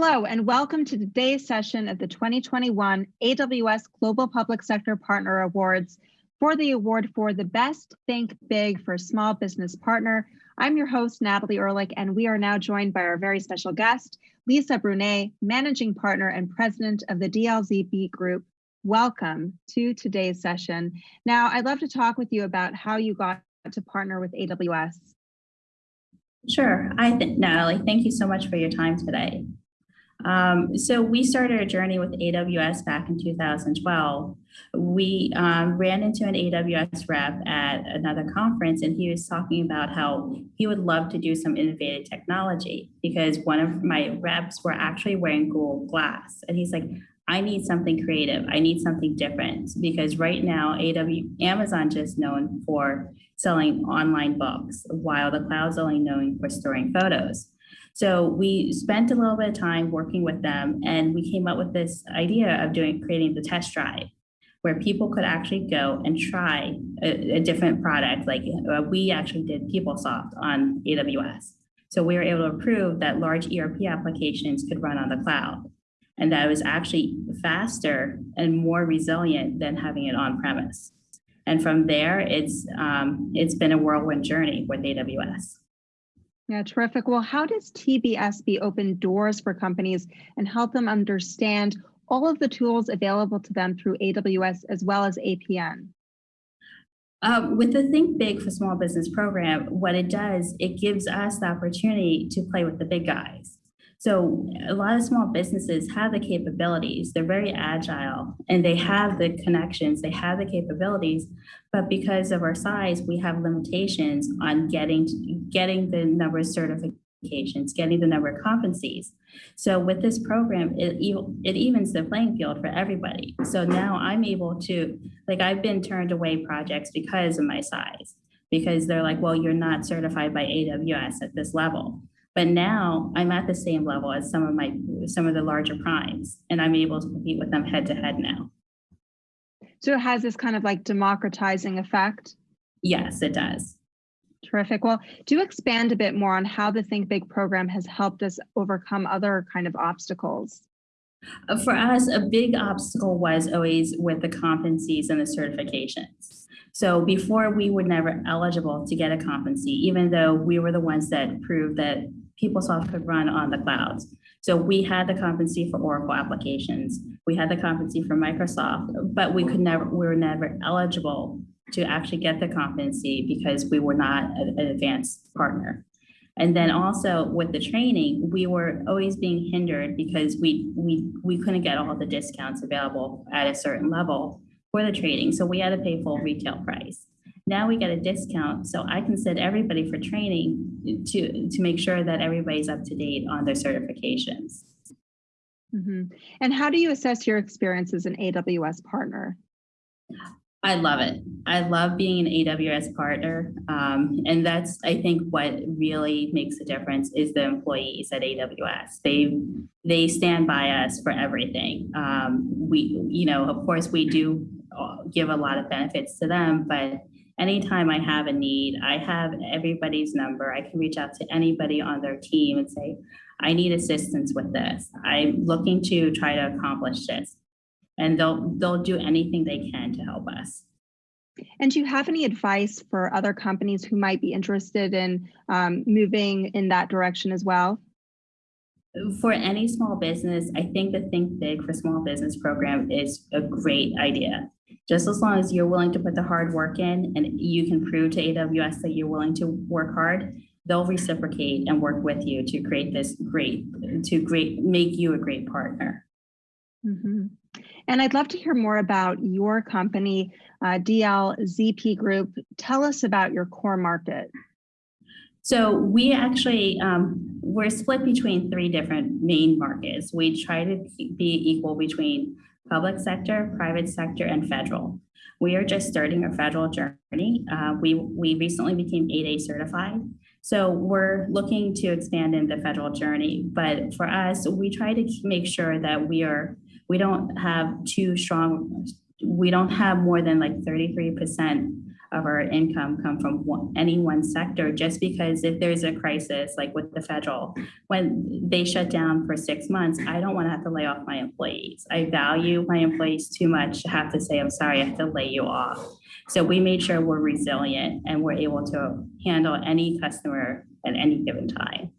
Hello, and welcome to today's session of the 2021 AWS Global Public Sector Partner Awards for the award for the Best Think Big for Small Business Partner. I'm your host, Natalie Ehrlich, and we are now joined by our very special guest, Lisa Brunet, Managing Partner and President of the DLZP Group. Welcome to today's session. Now, I'd love to talk with you about how you got to partner with AWS. Sure. I think, Natalie, thank you so much for your time today. Um, so we started a journey with AWS back in 2012. We um, ran into an AWS rep at another conference and he was talking about how he would love to do some innovative technology because one of my reps were actually wearing Google Glass. And he's like, I need something creative. I need something different because right now AW, Amazon just known for selling online books while the cloud's only known for storing photos. So we spent a little bit of time working with them and we came up with this idea of doing creating the test drive where people could actually go and try a, a different product. Like uh, we actually did PeopleSoft on AWS. So we were able to prove that large ERP applications could run on the cloud and that it was actually faster and more resilient than having it on premise. And from there, it's um, it's been a whirlwind journey with AWS. Yeah, terrific. Well, how does TBSB open doors for companies and help them understand all of the tools available to them through AWS as well as APN? Um, with the Think Big for Small Business program, what it does, it gives us the opportunity to play with the big guys. So a lot of small businesses have the capabilities, they're very agile and they have the connections, they have the capabilities, but because of our size, we have limitations on getting, getting the number of certifications, getting the number of competencies. So with this program, it, it evens the playing field for everybody. So now I'm able to, like I've been turned away projects because of my size, because they're like, well, you're not certified by AWS at this level. But now I'm at the same level as some of my some of the larger primes, and I'm able to compete with them head to head now. So it has this kind of like democratizing effect? Yes, it does. Terrific. Well, do expand a bit more on how the Think Big program has helped us overcome other kind of obstacles. Uh, for us, a big obstacle was always with the competencies and the certifications. So before we were never eligible to get a competency, even though we were the ones that proved that PeopleSoft could run on the clouds. So we had the competency for Oracle applications. We had the competency for Microsoft, but we could never, we were never eligible to actually get the competency because we were not an advanced partner. And then also with the training, we were always being hindered because we we we couldn't get all the discounts available at a certain level for the training. So we had to pay full retail price. Now we get a discount, so I can send everybody for training to, to make sure that everybody's up to date on their certifications. Mm -hmm. And how do you assess your experience as an AWS partner? I love it. I love being an AWS partner. Um, and that's, I think, what really makes a difference is the employees at AWS. They they stand by us for everything. Um, we, you know, of course, we do uh, give a lot of benefits to them, but anytime I have a need, I have everybody's number. I can reach out to anybody on their team and say, I need assistance with this. I'm looking to try to accomplish this. And they'll, they'll do anything they can to help us. And do you have any advice for other companies who might be interested in um, moving in that direction as well? For any small business, I think the Think Big for Small Business program is a great idea just as long as you're willing to put the hard work in and you can prove to AWS that you're willing to work hard, they'll reciprocate and work with you to create this great, to great, make you a great partner. Mm -hmm. And I'd love to hear more about your company, uh, DLZP Group. Tell us about your core market. So we actually, um, we're split between three different main markets. We try to be equal between public sector, private sector, and federal. We are just starting our federal journey. Uh, we, we recently became 8A certified. So we're looking to expand in the federal journey. But for us, we try to make sure that we are, we don't have too strong, we don't have more than like 33% of our income come from one, any one sector, just because if there's a crisis, like with the federal, when they shut down for six months, I don't want to have to lay off my employees. I value my employees too much to have to say, I'm sorry, I have to lay you off. So we made sure we're resilient and we're able to handle any customer at any given time.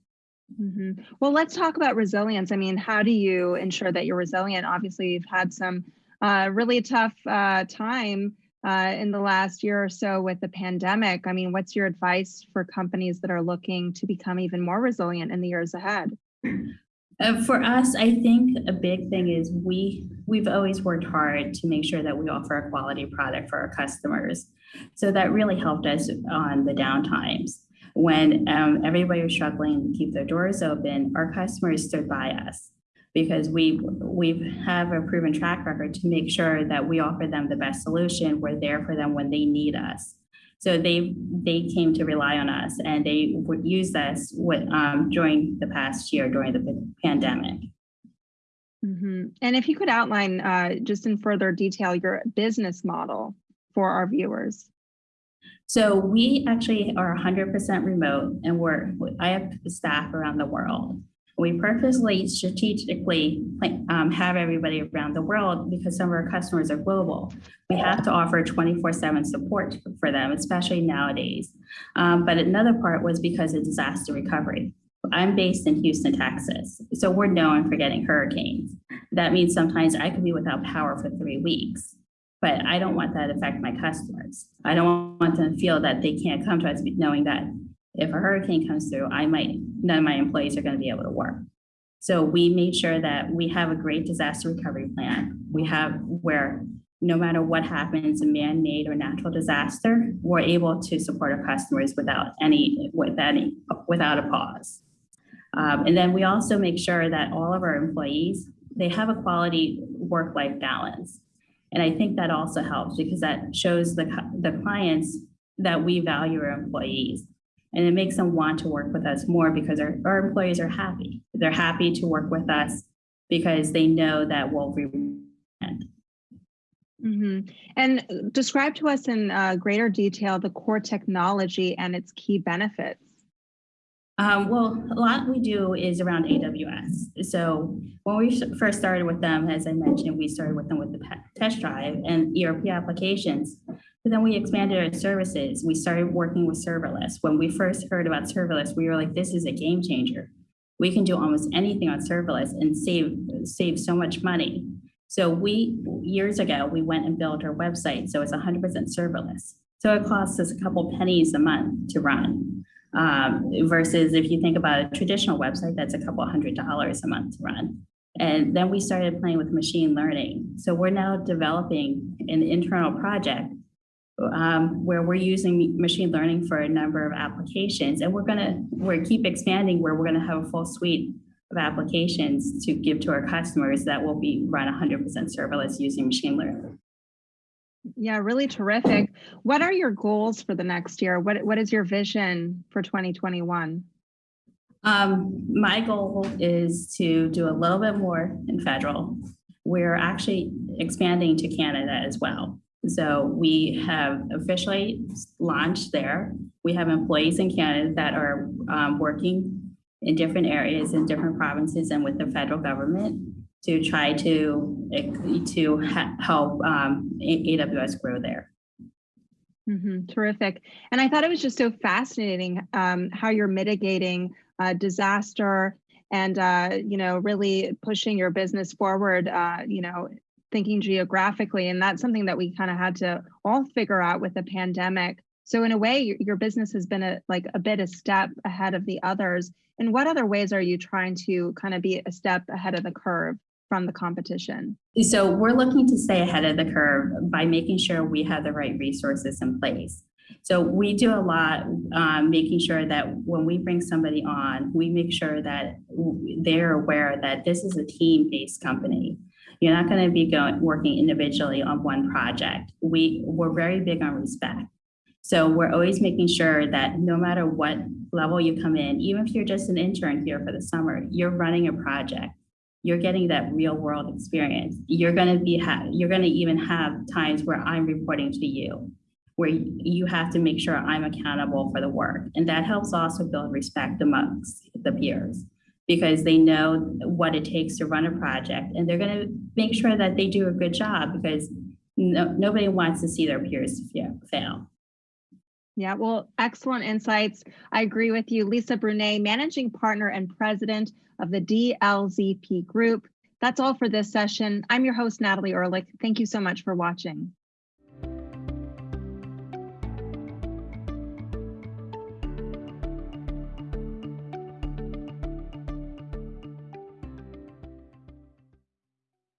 Mhm. Well, let's talk about resilience. I mean, how do you ensure that you're resilient? Obviously, you've had some uh, really tough uh, time uh, in the last year or so with the pandemic. I mean, what's your advice for companies that are looking to become even more resilient in the years ahead? Uh, for us, I think a big thing is we we've always worked hard to make sure that we offer a quality product for our customers. So that really helped us on the downtimes when um, everybody was struggling to keep their doors open. Our customers stood by us because we we have a proven track record to make sure that we offer them the best solution. We're there for them when they need us. So they they came to rely on us, and they would use us with, um, during the past year during the pandemic. hmm And if you could outline uh, just in further detail your business model for our viewers. So we actually are 100% remote, and we're I have staff around the world. We purposely strategically um, have everybody around the world because some of our customers are global. We have to offer 24-7 support for them, especially nowadays. Um, but another part was because of disaster recovery. I'm based in Houston, Texas, so we're known for getting hurricanes. That means sometimes I could be without power for three weeks, but I don't want that to affect my customers. I don't want them to feel that they can't come to us knowing that if a hurricane comes through, I might, none of my employees are going to be able to work. So we made sure that we have a great disaster recovery plan. We have where no matter what happens, a man-made or natural disaster, we're able to support our customers without any, with any, without a pause. Um, and then we also make sure that all of our employees, they have a quality work-life balance. And I think that also helps because that shows the, the clients that we value our employees. And it makes them want to work with us more because our, our employees are happy. They're happy to work with us because they know that we'll reward. hmm And describe to us in uh, greater detail the core technology and its key benefits. Um, well, a lot we do is around AWS. So when we first started with them, as I mentioned, we started with them with the test drive and ERP applications. But then we expanded our services. We started working with serverless. When we first heard about serverless, we were like, this is a game changer. We can do almost anything on serverless and save, save so much money. So we, years ago, we went and built our website. So it's 100% serverless. So it costs us a couple pennies a month to run. Um, versus if you think about a traditional website, that's a couple hundred dollars a month to run. And then we started playing with machine learning. So we're now developing an internal project um, where we're using machine learning for a number of applications. And we're gonna we're keep expanding where we're gonna have a full suite of applications to give to our customers that will be run 100% serverless using machine learning. Yeah, really terrific. What are your goals for the next year? What, what is your vision for 2021? Um, my goal is to do a little bit more in federal. We're actually expanding to Canada as well. So we have officially launched there. We have employees in Canada that are um, working in different areas in different provinces and with the federal government to try to to help um, AWS grow there. Mm -hmm, terrific. And I thought it was just so fascinating um, how you're mitigating uh, disaster and uh, you know really pushing your business forward. Uh, you know thinking geographically. And that's something that we kind of had to all figure out with the pandemic. So in a way, your, your business has been a, like a bit a step ahead of the others. And what other ways are you trying to kind of be a step ahead of the curve from the competition? So we're looking to stay ahead of the curve by making sure we have the right resources in place. So we do a lot um, making sure that when we bring somebody on, we make sure that they're aware that this is a team-based company. You're not going to be going working individually on one project. We, we're very big on respect. So we're always making sure that no matter what level you come in, even if you're just an intern here for the summer, you're running a project. You're getting that real world experience. You're going to be, you're going to even have times where I'm reporting to you where you have to make sure I'm accountable for the work. And that helps also build respect amongst the peers because they know what it takes to run a project and they're going to make sure that they do a good job because no, nobody wants to see their peers fail. Yeah, well, excellent insights. I agree with you. Lisa Brunet, managing partner and president of the DLZP Group. That's all for this session. I'm your host, Natalie Ehrlich. Thank you so much for watching.